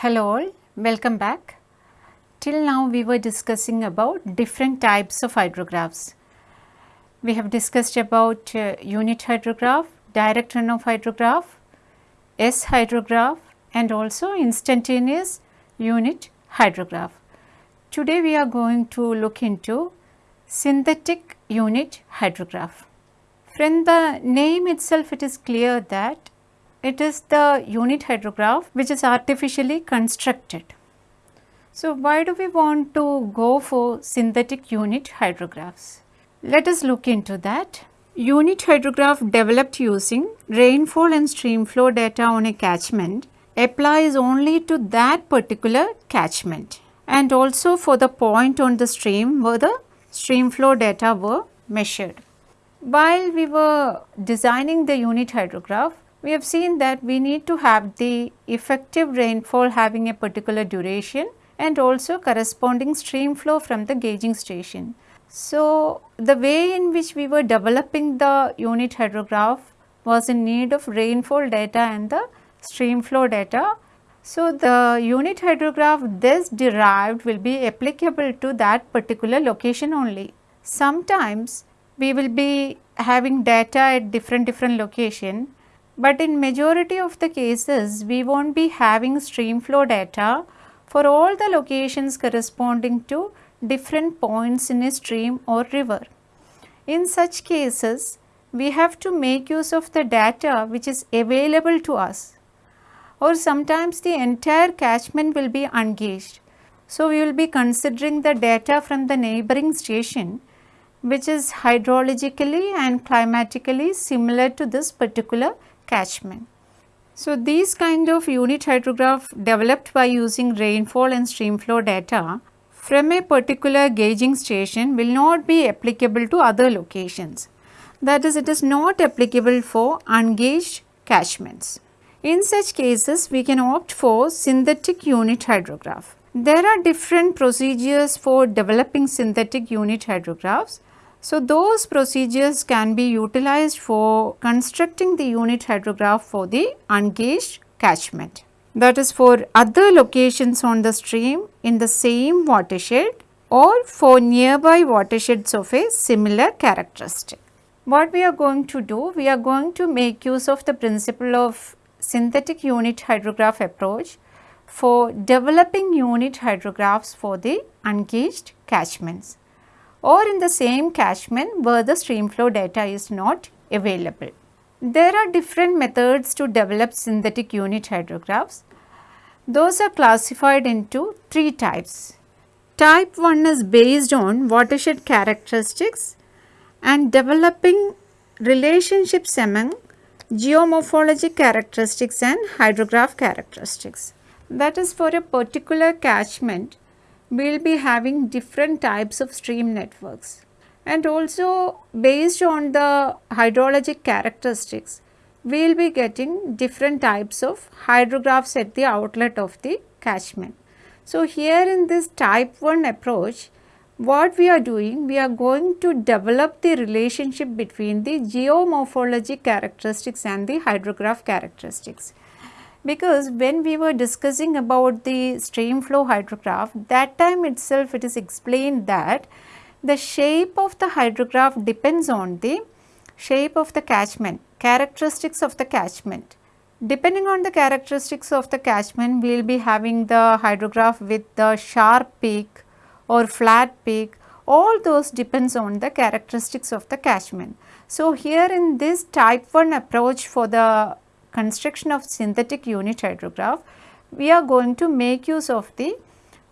Hello all, welcome back. Till now we were discussing about different types of hydrographs. We have discussed about uh, unit hydrograph, direct runoff hydrograph, S hydrograph and also instantaneous unit hydrograph. Today we are going to look into synthetic unit hydrograph. From the name itself it is clear that it is the unit hydrograph which is artificially constructed. So, why do we want to go for synthetic unit hydrographs? Let us look into that. Unit hydrograph developed using rainfall and stream flow data on a catchment applies only to that particular catchment and also for the point on the stream where the stream flow data were measured. While we were designing the unit hydrograph, we have seen that we need to have the effective rainfall having a particular duration and also corresponding stream flow from the gauging station. So, the way in which we were developing the unit hydrograph was in need of rainfall data and the stream flow data. So, the unit hydrograph this derived will be applicable to that particular location only. Sometimes we will be having data at different different location but in majority of the cases we won't be having stream flow data for all the locations corresponding to different points in a stream or river. In such cases we have to make use of the data which is available to us or sometimes the entire catchment will be ungauged. So, we will be considering the data from the neighboring station which is hydrologically and climatically similar to this particular catchment. So, these kind of unit hydrograph developed by using rainfall and streamflow data from a particular gauging station will not be applicable to other locations. That is, it is not applicable for ungauged catchments. In such cases, we can opt for synthetic unit hydrograph. There are different procedures for developing synthetic unit hydrographs so, those procedures can be utilized for constructing the unit hydrograph for the ungauged catchment. That is for other locations on the stream in the same watershed or for nearby watersheds of a similar characteristic. What we are going to do? We are going to make use of the principle of synthetic unit hydrograph approach for developing unit hydrographs for the ungauged catchments or in the same catchment where the stream flow data is not available. There are different methods to develop synthetic unit hydrographs. Those are classified into three types. Type 1 is based on watershed characteristics and developing relationships among geomorphologic characteristics and hydrograph characteristics. That is for a particular catchment we will be having different types of stream networks and also based on the hydrologic characteristics we will be getting different types of hydrographs at the outlet of the catchment. So, here in this type 1 approach what we are doing we are going to develop the relationship between the geomorphologic characteristics and the hydrograph characteristics because when we were discussing about the stream flow hydrograph that time itself it is explained that the shape of the hydrograph depends on the shape of the catchment, characteristics of the catchment. Depending on the characteristics of the catchment, we will be having the hydrograph with the sharp peak or flat peak, all those depends on the characteristics of the catchment. So, here in this type 1 approach for the construction of synthetic unit hydrograph, we are going to make use of the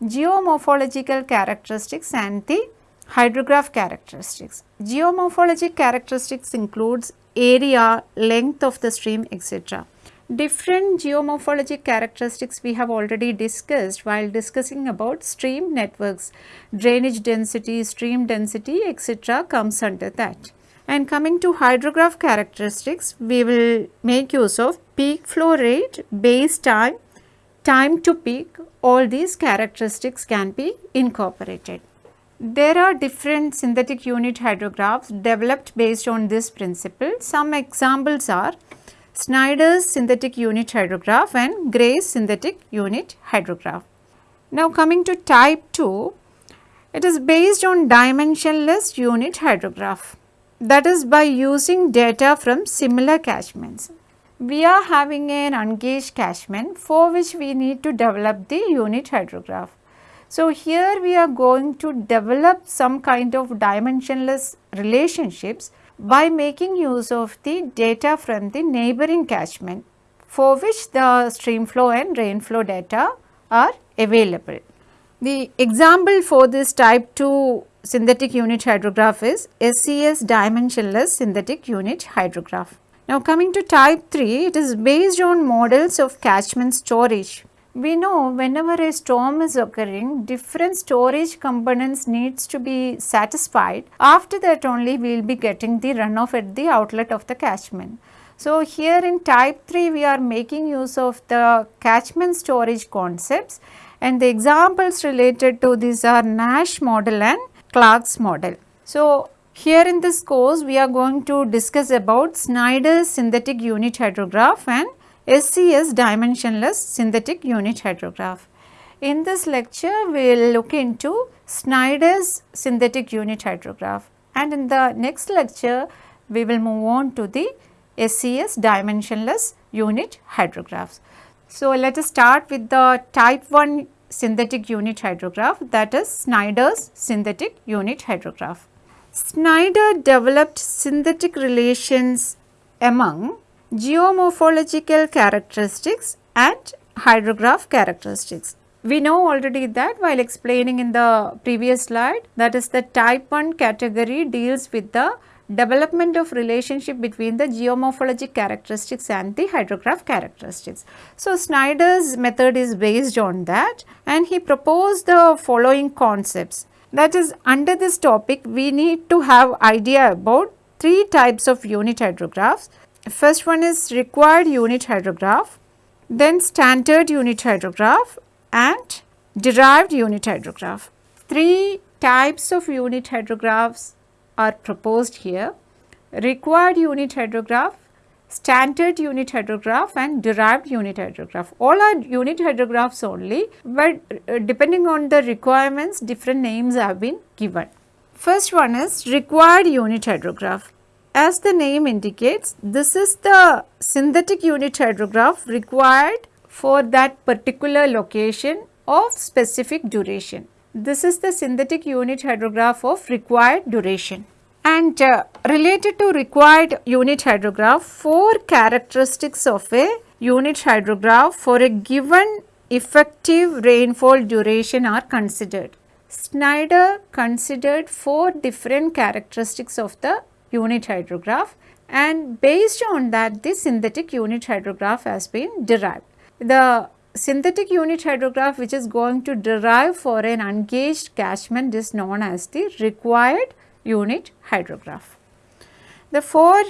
geomorphological characteristics and the hydrograph characteristics. Geomorphologic characteristics includes area, length of the stream etc. Different geomorphologic characteristics we have already discussed while discussing about stream networks, drainage density, stream density etc. comes under that. And coming to hydrograph characteristics, we will make use of peak flow rate, base time, time to peak, all these characteristics can be incorporated. There are different synthetic unit hydrographs developed based on this principle. Some examples are Snyder's synthetic unit hydrograph and Gray's synthetic unit hydrograph. Now coming to type 2, it is based on dimensionless unit hydrograph that is by using data from similar catchments. We are having an ungauged catchment for which we need to develop the unit hydrograph. So, here we are going to develop some kind of dimensionless relationships by making use of the data from the neighboring catchment for which the stream flow and rainflow data are available. The example for this type 2 synthetic unit hydrograph is SCS dimensionless synthetic unit hydrograph. Now coming to type 3, it is based on models of catchment storage. We know whenever a storm is occurring, different storage components needs to be satisfied. After that only we will be getting the runoff at the outlet of the catchment. So here in type 3 we are making use of the catchment storage concepts and the examples related to these are Nash model and Clark's model. So, here in this course we are going to discuss about Snyder's synthetic unit hydrograph and SCS dimensionless synthetic unit hydrograph. In this lecture we will look into Snyder's synthetic unit hydrograph and in the next lecture we will move on to the SCS dimensionless unit hydrographs. So, let us start with the type 1 synthetic unit hydrograph that is Snyder's synthetic unit hydrograph. Snyder developed synthetic relations among geomorphological characteristics and hydrograph characteristics. We know already that while explaining in the previous slide that is the type 1 category deals with the development of relationship between the geomorphologic characteristics and the hydrograph characteristics. So, Snyder's method is based on that and he proposed the following concepts. That is under this topic we need to have idea about three types of unit hydrographs. First one is required unit hydrograph, then standard unit hydrograph and derived unit hydrograph. Three types of unit hydrographs are proposed here. Required unit hydrograph, standard unit hydrograph and derived unit hydrograph. All are unit hydrographs only, but uh, depending on the requirements different names have been given. First one is required unit hydrograph. As the name indicates, this is the synthetic unit hydrograph required for that particular location of specific duration. This is the synthetic unit hydrograph of required duration. And uh, related to required unit hydrograph, four characteristics of a unit hydrograph for a given effective rainfall duration are considered. Snyder considered four different characteristics of the unit hydrograph and based on that the synthetic unit hydrograph has been derived. The synthetic unit hydrograph which is going to derive for an ungauged catchment is known as the required unit hydrograph. The four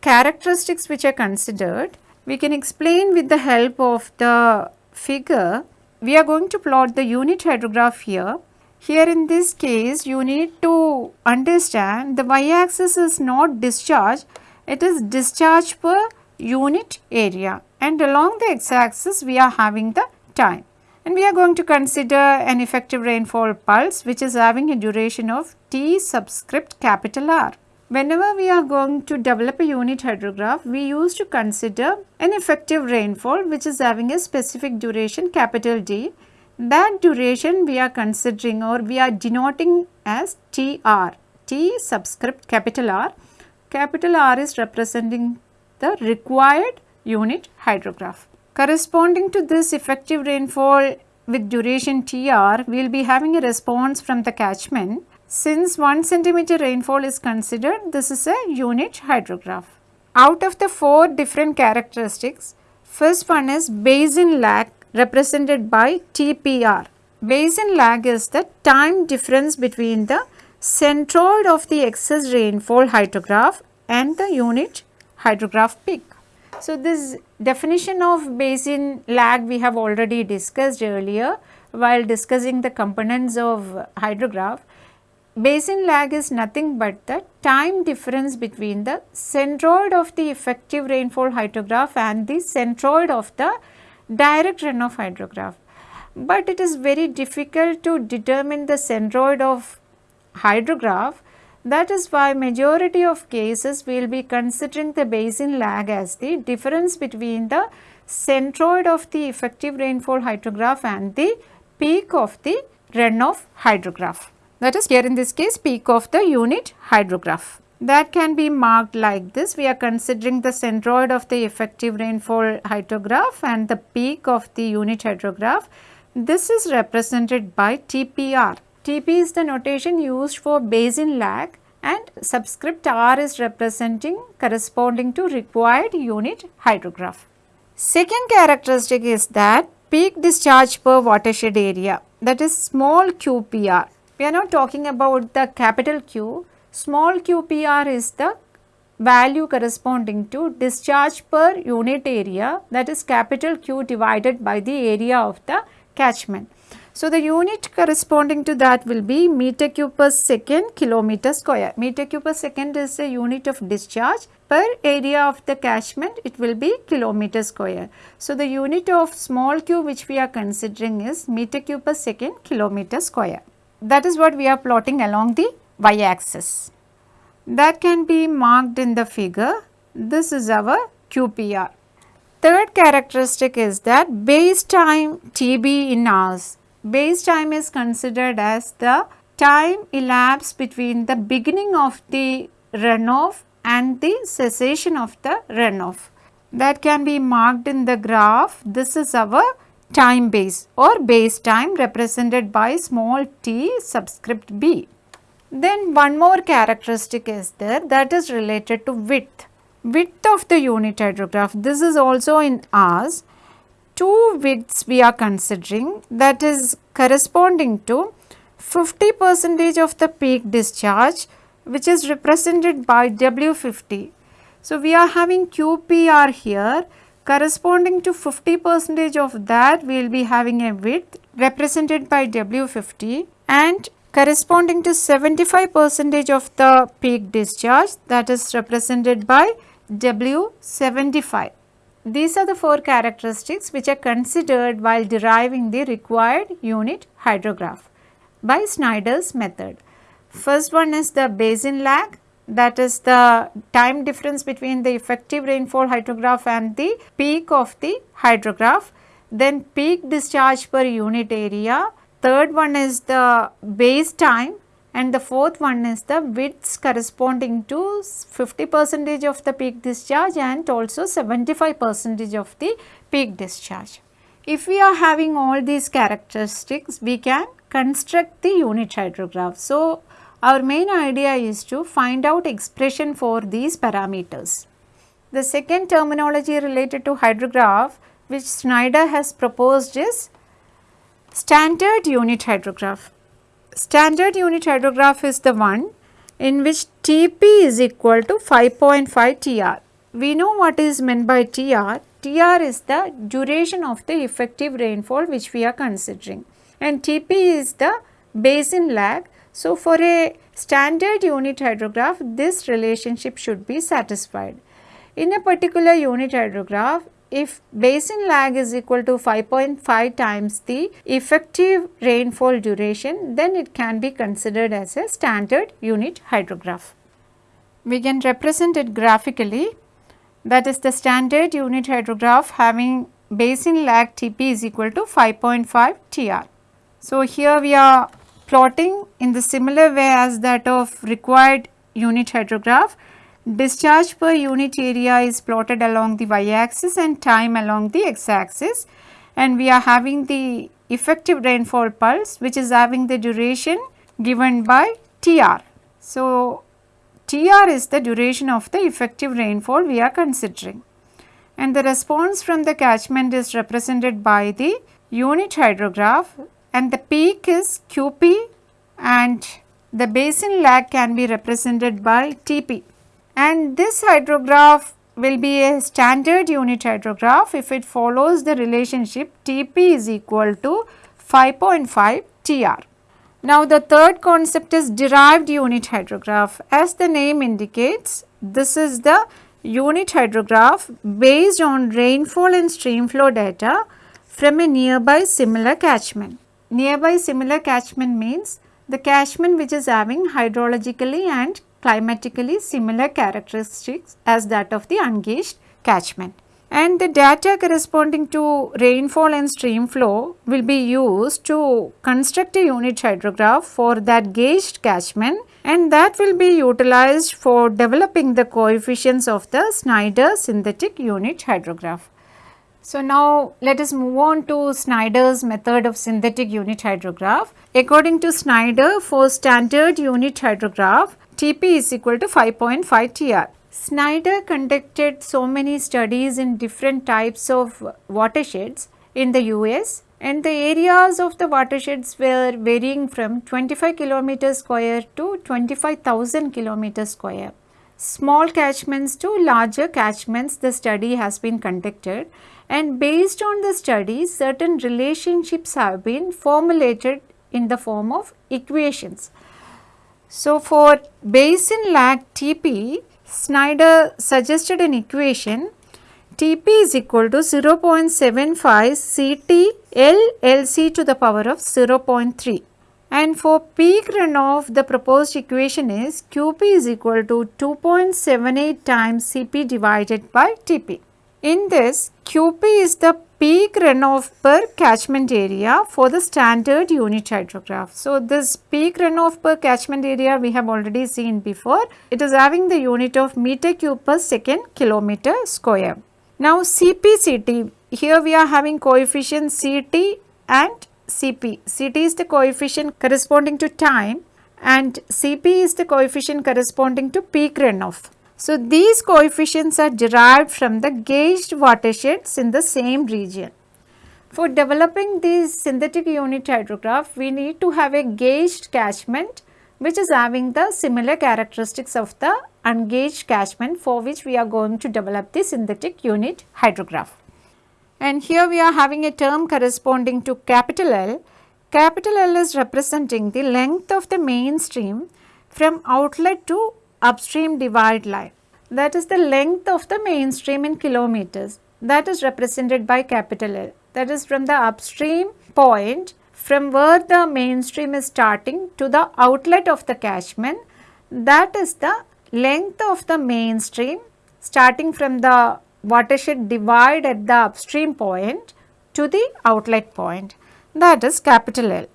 characteristics which are considered we can explain with the help of the figure. We are going to plot the unit hydrograph here. Here in this case you need to understand the y axis is not discharge, it is discharge per unit area and along the x axis we are having the time and we are going to consider an effective rainfall pulse which is having a duration of T subscript capital R. Whenever we are going to develop a unit hydrograph, we used to consider an effective rainfall which is having a specific duration capital D. That duration we are considering or we are denoting as TR, T subscript capital R. Capital R is representing the required unit hydrograph. Corresponding to this effective rainfall with duration TR, we will be having a response from the catchment. Since 1 centimeter rainfall is considered, this is a unit hydrograph. Out of the four different characteristics, first one is basin lag represented by TPR. Basin lag is the time difference between the centroid of the excess rainfall hydrograph and the unit hydrograph peak. So, this definition of basin lag we have already discussed earlier while discussing the components of hydrograph. basin lag is nothing but the time difference between the centroid of the effective rainfall hydrograph and the centroid of the direct runoff hydrograph. But it is very difficult to determine the centroid of hydrograph that is why majority of cases we will be considering the basin lag as the difference between the centroid of the effective rainfall hydrograph and the peak of the runoff hydrograph. That is here in this case peak of the unit hydrograph. That can be marked like this. We are considering the centroid of the effective rainfall hydrograph and the peak of the unit hydrograph. This is represented by TPR TP is the notation used for basin lag and subscript R is representing corresponding to required unit hydrograph. Second characteristic is that peak discharge per watershed area that is small QPR. We are not talking about the capital Q, small QPR is the value corresponding to discharge per unit area that is capital Q divided by the area of the catchment. So, the unit corresponding to that will be meter cube per second kilometer square. Meter cube per second is a unit of discharge per area of the catchment it will be kilometer square. So, the unit of small q which we are considering is meter cube per second kilometer square. That is what we are plotting along the y axis. That can be marked in the figure. This is our QPR. Third characteristic is that base time TB in hours base time is considered as the time elapsed between the beginning of the runoff and the cessation of the runoff. That can be marked in the graph. This is our time base or base time represented by small t subscript b. Then one more characteristic is there that is related to width. Width of the unit hydrograph. This is also in hours two widths we are considering that is corresponding to 50 percentage of the peak discharge which is represented by W50. So, we are having QPR here corresponding to 50 percentage of that we will be having a width represented by W50 and corresponding to 75 percentage of the peak discharge that is represented by W75. These are the four characteristics which are considered while deriving the required unit hydrograph by Snyder's method. First one is the basin lag that is the time difference between the effective rainfall hydrograph and the peak of the hydrograph. Then peak discharge per unit area. Third one is the base time and the fourth one is the widths corresponding to 50 percentage of the peak discharge and also 75 percentage of the peak discharge. If we are having all these characteristics, we can construct the unit hydrograph. So, our main idea is to find out expression for these parameters. The second terminology related to hydrograph which Snyder has proposed is standard unit hydrograph. Standard unit hydrograph is the one in which Tp is equal to 5.5 Tr. We know what is meant by Tr. Tr is the duration of the effective rainfall which we are considering and Tp is the basin lag. So, for a standard unit hydrograph this relationship should be satisfied. In a particular unit hydrograph if basin lag is equal to 5.5 times the effective rainfall duration, then it can be considered as a standard unit hydrograph. We can represent it graphically that is the standard unit hydrograph having basin lag Tp is equal to 5.5 Tr. So, here we are plotting in the similar way as that of required unit hydrograph Discharge per unit area is plotted along the y axis and time along the x axis and we are having the effective rainfall pulse which is having the duration given by TR. So, TR is the duration of the effective rainfall we are considering. And the response from the catchment is represented by the unit hydrograph. And the peak is QP and the basin lag can be represented by TP and this hydrograph will be a standard unit hydrograph if it follows the relationship Tp is equal to 5.5 Tr. Now the third concept is derived unit hydrograph. As the name indicates, this is the unit hydrograph based on rainfall and stream flow data from a nearby similar catchment. Nearby similar catchment means the catchment which is having hydrologically and climatically similar characteristics as that of the ungauged catchment. And the data corresponding to rainfall and stream flow will be used to construct a unit hydrograph for that gauged catchment and that will be utilized for developing the coefficients of the Snyder synthetic unit hydrograph. So, now let us move on to Snyder's method of synthetic unit hydrograph. According to Snyder for standard unit hydrograph Tp is equal to 5.5 Tr. Snyder conducted so many studies in different types of watersheds in the US and the areas of the watersheds were varying from 25 km square to 25,000 km square. Small catchments to larger catchments the study has been conducted and based on the study certain relationships have been formulated in the form of equations. So, for basin lag Tp, Snyder suggested an equation Tp is equal to 0.75 Ct L Lc to the power of 0.3 and for peak runoff the proposed equation is Qp is equal to 2.78 times Cp divided by Tp. In this QP is the peak runoff per catchment area for the standard unit hydrograph. So, this peak runoff per catchment area we have already seen before. It is having the unit of meter cube per second kilometer square. Now, CPCT here we are having coefficient CT and CP. CT is the coefficient corresponding to time and CP is the coefficient corresponding to peak runoff. So, these coefficients are derived from the gauged watersheds in the same region. For developing these synthetic unit hydrograph, we need to have a gauged catchment which is having the similar characteristics of the ungauged catchment for which we are going to develop the synthetic unit hydrograph. And here we are having a term corresponding to capital L. Capital L is representing the length of the main stream from outlet to upstream divide line. That is the length of the mainstream in kilometers. That is represented by capital L. That is from the upstream point from where the mainstream is starting to the outlet of the catchment. That is the length of the mainstream starting from the watershed divide at the upstream point to the outlet point. That is capital L.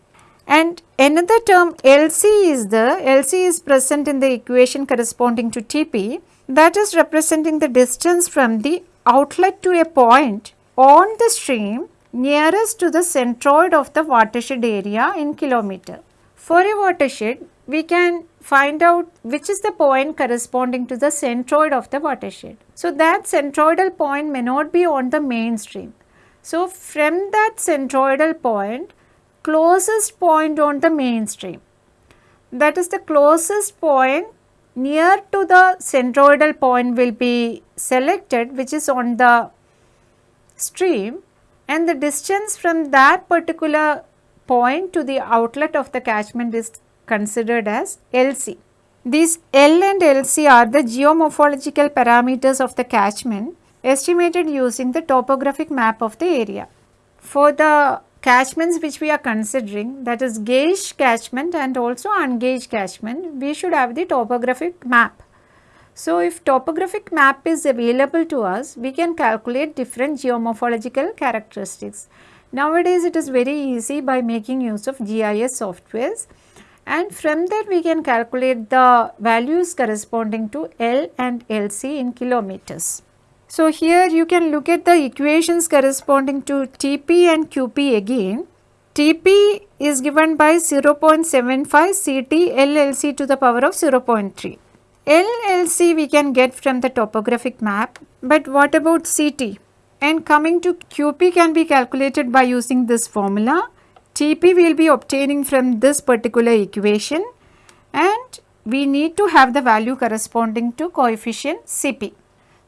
And another term LC is the LC is present in the equation corresponding to TP that is representing the distance from the outlet to a point on the stream nearest to the centroid of the watershed area in kilometer. For a watershed, we can find out which is the point corresponding to the centroid of the watershed. So, that centroidal point may not be on the mainstream. So, from that centroidal point, closest point on the mainstream. That is the closest point near to the centroidal point will be selected which is on the stream and the distance from that particular point to the outlet of the catchment is considered as LC. These L and LC are the geomorphological parameters of the catchment estimated using the topographic map of the area. For the catchments which we are considering that is gauge catchment and also ungauged catchment, we should have the topographic map. So, if topographic map is available to us, we can calculate different geomorphological characteristics. Nowadays, it is very easy by making use of GIS softwares and from that we can calculate the values corresponding to L and LC in kilometers. So, here you can look at the equations corresponding to Tp and Qp again. Tp is given by 0.75 Ct LLC to the power of 0.3. LLC we can get from the topographic map, but what about Ct? And coming to Qp can be calculated by using this formula. Tp will be obtaining from this particular equation and we need to have the value corresponding to coefficient Cp.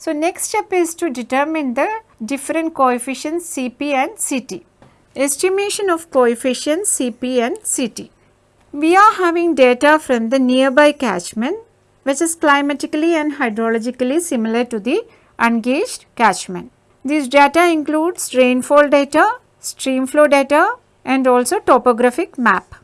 So, next step is to determine the different coefficients Cp and Ct. Estimation of coefficients Cp and Ct. We are having data from the nearby catchment which is climatically and hydrologically similar to the ungauged catchment. These data includes rainfall data, stream flow data and also topographic map.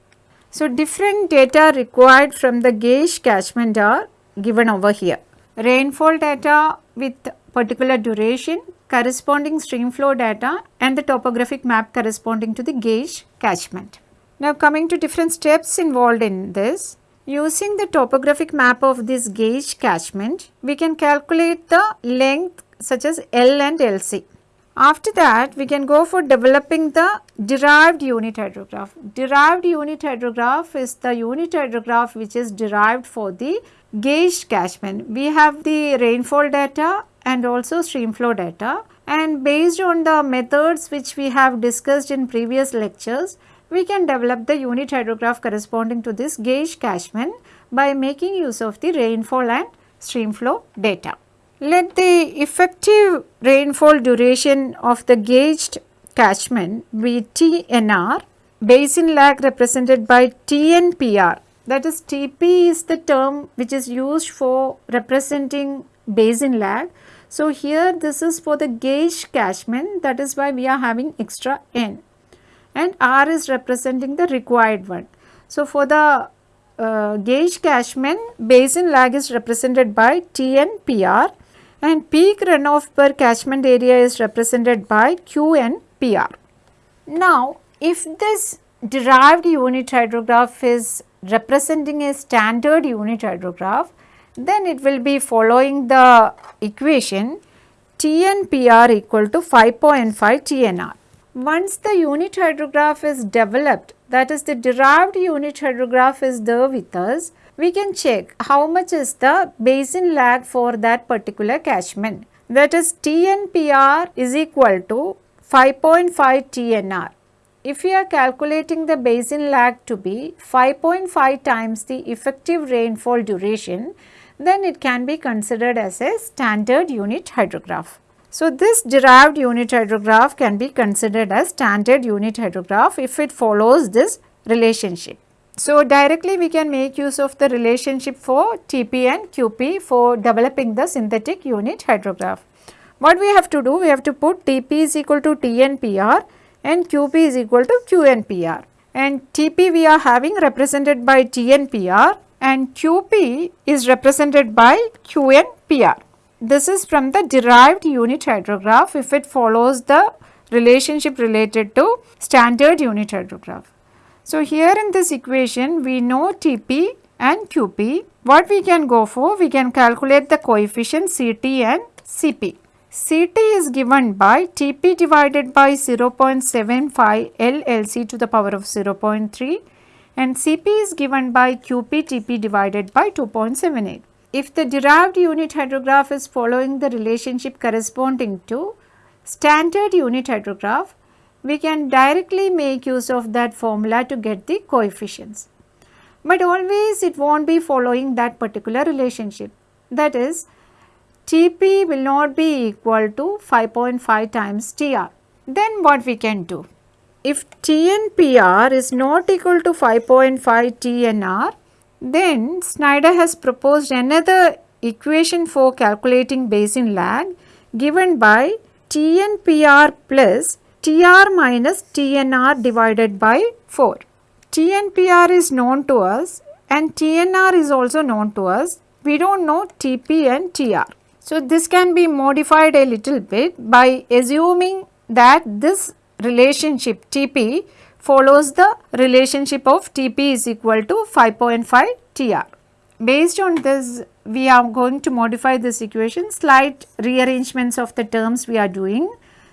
So, different data required from the gauge catchment are given over here. Rainfall data with particular duration, corresponding stream flow data and the topographic map corresponding to the gauge catchment. Now coming to different steps involved in this, using the topographic map of this gauge catchment, we can calculate the length such as L and LC. After that, we can go for developing the derived unit hydrograph. Derived unit hydrograph is the unit hydrograph which is derived for the gauge catchment. We have the rainfall data and also stream flow data and based on the methods which we have discussed in previous lectures, we can develop the unit hydrograph corresponding to this gauge catchment by making use of the rainfall and stream flow data. Let the effective rainfall duration of the gauged catchment be TNR, basin lag represented by TNPR that is TP is the term which is used for representing basin lag. So, here this is for the gauge catchment that is why we are having extra N and R is representing the required one. So, for the uh, gauge catchment basin lag is represented by TNPR and peak runoff per catchment area is represented by QNPR. Now, if this derived unit hydrograph is representing a standard unit hydrograph, then it will be following the equation TNPR equal to 5.5 TNR. Once the unit hydrograph is developed, that is the derived unit hydrograph is there with us, we can check how much is the basin lag for that particular catchment. That is TNPR is equal to 5.5 TNR. If we are calculating the basin lag to be 5.5 times the effective rainfall duration, then it can be considered as a standard unit hydrograph. So, this derived unit hydrograph can be considered as standard unit hydrograph if it follows this relationship. So, directly we can make use of the relationship for TP and QP for developing the synthetic unit hydrograph. What we have to do? We have to put TP is equal to TNPR and QP is equal to QNPR and TP we are having represented by TNPR and QP is represented by QNPR. This is from the derived unit hydrograph if it follows the relationship related to standard unit hydrograph. So, here in this equation we know Tp and Qp. What we can go for? We can calculate the coefficient Ct and Cp. Ct is given by Tp divided by 0.75 LLC to the power of 0.3 and Cp is given by Qp Tp divided by 2.78. If the derived unit hydrograph is following the relationship corresponding to standard unit hydrograph, we can directly make use of that formula to get the coefficients. But always it not be following that particular relationship. That is Tp will not be equal to 5.5 times Tr. Then what we can do? If TNPR is not equal to 5.5 TNR, then Snyder has proposed another equation for calculating basin lag given by TNPR plus TR minus TNR divided by 4. TNPR is known to us and TNR is also known to us. We do not know TP and TR. So, this can be modified a little bit by assuming that this relationship TP follows the relationship of TP is equal to 5.5 TR. Based on this, we are going to modify this equation, slight rearrangements of the terms we are doing.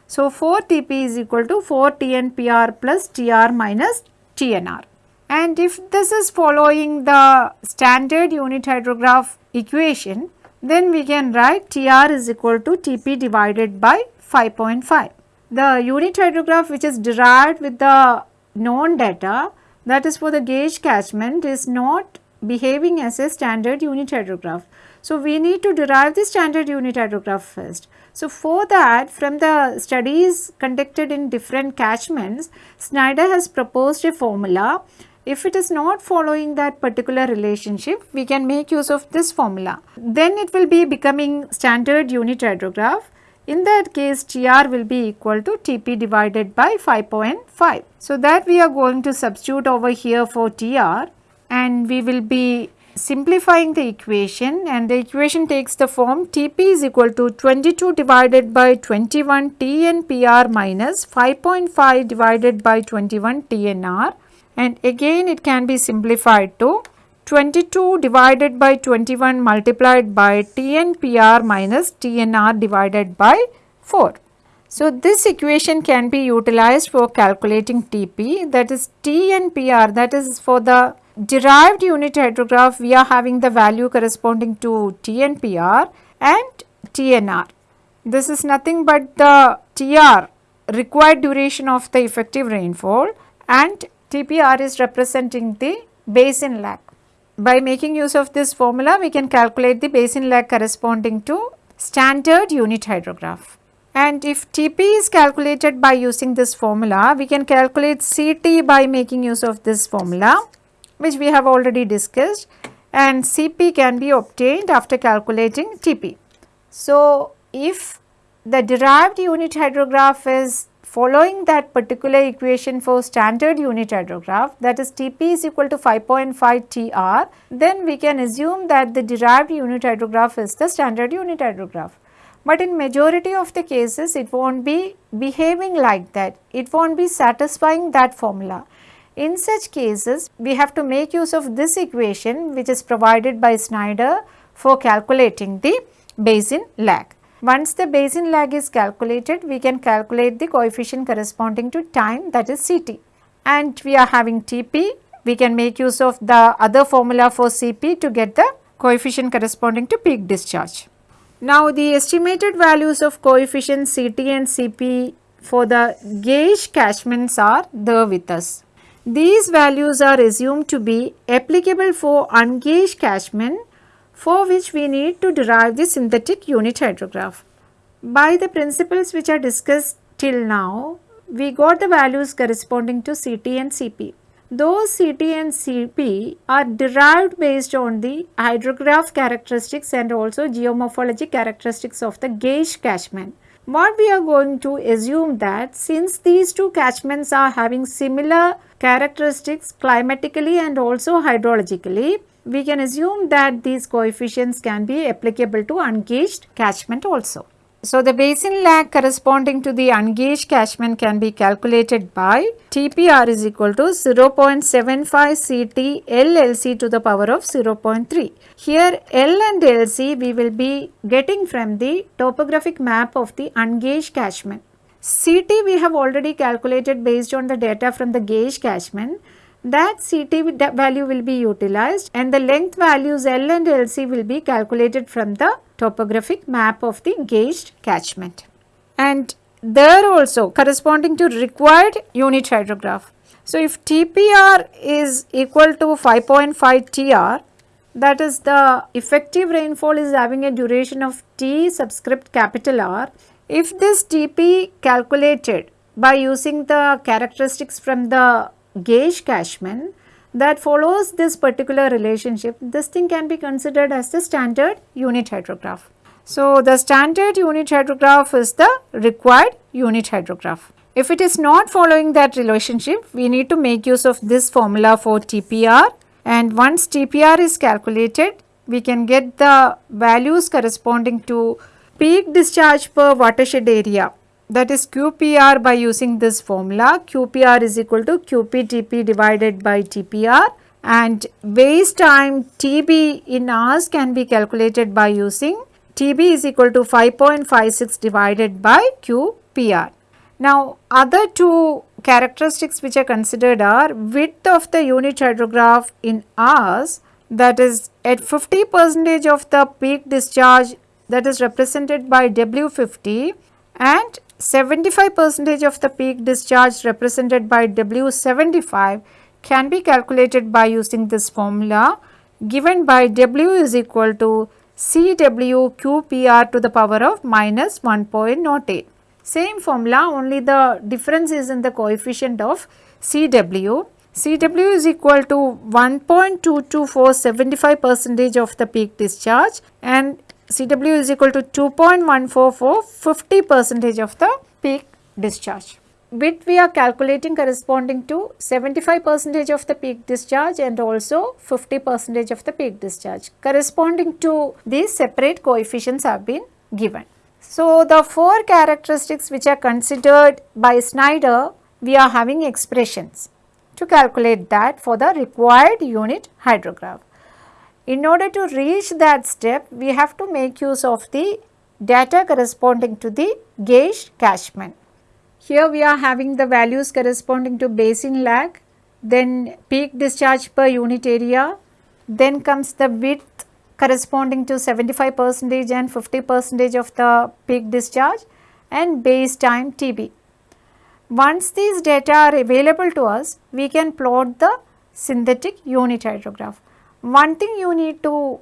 So, 4 Tp is equal to 4 TNPR plus Tr minus TNR. And if this is following the standard unit hydrograph equation, then we can write Tr is equal to Tp divided by 5.5. The unit hydrograph which is derived with the known data that is for the gauge catchment is not behaving as a standard unit hydrograph. So, we need to derive the standard unit hydrograph first. So, for that from the studies conducted in different catchments, Snyder has proposed a formula if it is not following that particular relationship, we can make use of this formula. Then it will be becoming standard unit hydrograph. In that case, TR will be equal to TP divided by 5.5. So, that we are going to substitute over here for TR and we will be simplifying the equation and the equation takes the form Tp is equal to 22 divided by 21 TNPR minus 5.5 divided by 21 TNR and again it can be simplified to 22 divided by 21 multiplied by TNPR minus TNR divided by 4. So, this equation can be utilized for calculating TP that is TNPR that is for the derived unit hydrograph we are having the value corresponding to TNPR and TNR. This is nothing but the TR required duration of the effective rainfall and TPR is representing the basin lag. By making use of this formula we can calculate the basin lag corresponding to standard unit hydrograph. And if TP is calculated by using this formula, we can calculate CT by making use of this formula which we have already discussed and Cp can be obtained after calculating Tp. So, if the derived unit hydrograph is following that particular equation for standard unit hydrograph that is Tp is equal to 5.5 Tr, then we can assume that the derived unit hydrograph is the standard unit hydrograph. But in majority of the cases it not be behaving like that, it not be satisfying that formula. In such cases, we have to make use of this equation which is provided by Snyder for calculating the basin lag. Once the basin lag is calculated, we can calculate the coefficient corresponding to time that is Ct. And we are having Tp, we can make use of the other formula for Cp to get the coefficient corresponding to peak discharge. Now the estimated values of coefficient Ct and Cp for the gauge catchments are there with us. These values are assumed to be applicable for ungauged catchment for which we need to derive the synthetic unit hydrograph. By the principles which are discussed till now, we got the values corresponding to CT and CP. Those CT and CP are derived based on the hydrograph characteristics and also geomorphologic characteristics of the gauge catchment. What we are going to assume that since these two catchments are having similar characteristics climatically and also hydrologically, we can assume that these coefficients can be applicable to ungauged catchment also. So, the basin lag corresponding to the ungauged catchment can be calculated by TPR is equal to 0.75 CT LLC to the power of 0.3. Here L and LC we will be getting from the topographic map of the ungauged catchment. CT we have already calculated based on the data from the gauge catchment that CT value will be utilized and the length values L and LC will be calculated from the topographic map of the gauged catchment. And there also corresponding to required unit hydrograph. So, if TPR is equal to 5.5 TR that is the effective rainfall is having a duration of T subscript capital R if this TP calculated by using the characteristics from the gauge catchment that follows this particular relationship, this thing can be considered as the standard unit hydrograph. So, the standard unit hydrograph is the required unit hydrograph. If it is not following that relationship, we need to make use of this formula for TPR and once TPR is calculated, we can get the values corresponding to peak discharge per watershed area that is QPR by using this formula QPR is equal to QPTP divided by TPR and base time TB in hours can be calculated by using TB is equal to 5.56 divided by QPR. Now other two characteristics which are considered are width of the unit hydrograph in hours that is at 50 percentage of the peak discharge that is represented by W50 and 75 percentage of the peak discharge represented by W75 can be calculated by using this formula given by W is equal to CWQPR to the power of minus 1.08. Same formula only the difference is in the coefficient of CW. Cw is equal to 1.22475 percentage of the peak discharge and Cw is equal to 2.144 50 percentage of the peak discharge. Width we are calculating corresponding to 75 percentage of the peak discharge and also 50 percentage of the peak discharge corresponding to these separate coefficients have been given. So, the four characteristics which are considered by Snyder we are having expressions to calculate that for the required unit hydrograph. In order to reach that step, we have to make use of the data corresponding to the gauge catchment. Here we are having the values corresponding to basin lag, then peak discharge per unit area, then comes the width corresponding to 75 percentage and 50 percentage of the peak discharge and base time TB. Once these data are available to us, we can plot the synthetic unit hydrograph. One thing you need to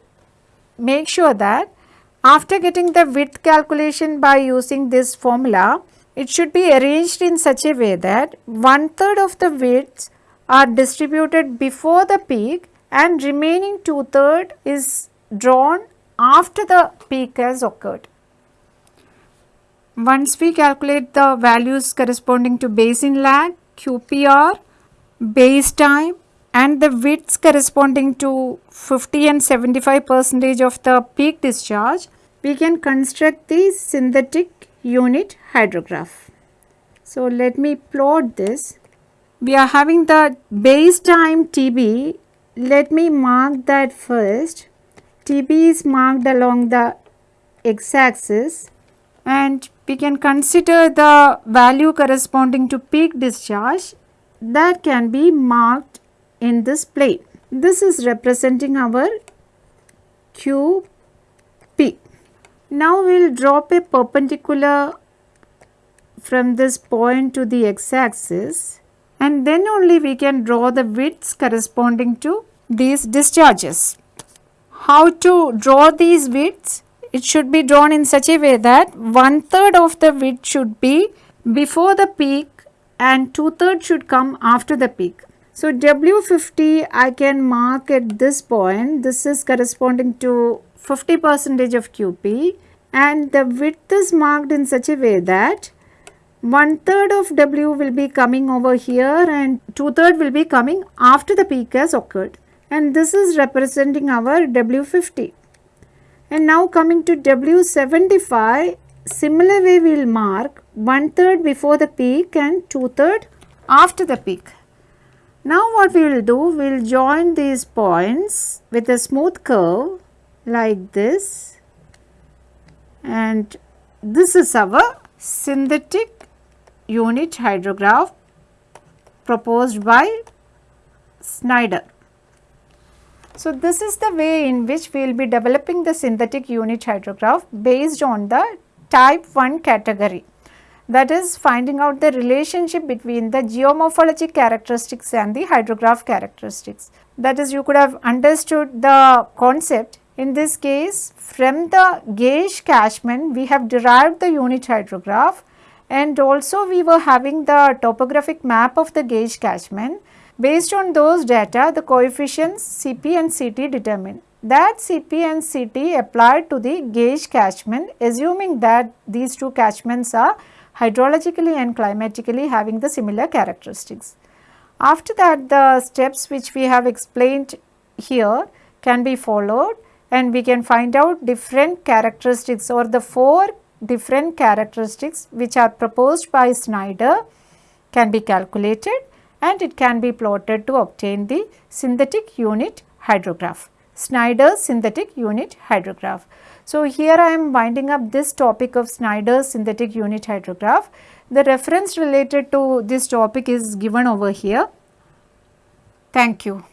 make sure that after getting the width calculation by using this formula, it should be arranged in such a way that one third of the widths are distributed before the peak and remaining two third is drawn after the peak has occurred. Once we calculate the values corresponding to basin lag, QPR, base time and the widths corresponding to 50 and 75 percentage of the peak discharge, we can construct the synthetic unit hydrograph. So, let me plot this. We are having the base time TB. Let me mark that first. TB is marked along the x axis and we can consider the value corresponding to peak discharge that can be marked in this plane. This is representing our QP. Now we will drop a perpendicular from this point to the x axis and then only we can draw the widths corresponding to these discharges. How to draw these widths? it should be drawn in such a way that one third of the width should be before the peak and two thirds should come after the peak. So, W50 I can mark at this point, this is corresponding to 50 percentage of QP and the width is marked in such a way that one third of W will be coming over here and two third will be coming after the peak has occurred and this is representing our W50. And now coming to W75, similar way we will mark one third before the peak and two third after the peak. Now what we will do, we will join these points with a smooth curve like this and this is our synthetic unit hydrograph proposed by Snyder. So, this is the way in which we will be developing the synthetic unit hydrograph based on the type 1 category that is finding out the relationship between the geomorphologic characteristics and the hydrograph characteristics. That is you could have understood the concept. In this case from the gauge catchment we have derived the unit hydrograph and also we were having the topographic map of the gauge catchment Based on those data, the coefficients Cp and Ct determine. That Cp and Ct applied to the gauge catchment assuming that these two catchments are hydrologically and climatically having the similar characteristics. After that the steps which we have explained here can be followed and we can find out different characteristics or the four different characteristics which are proposed by Snyder can be calculated and it can be plotted to obtain the synthetic unit hydrograph, Snyder's synthetic unit hydrograph. So, here I am winding up this topic of Snyder's synthetic unit hydrograph. The reference related to this topic is given over here. Thank you.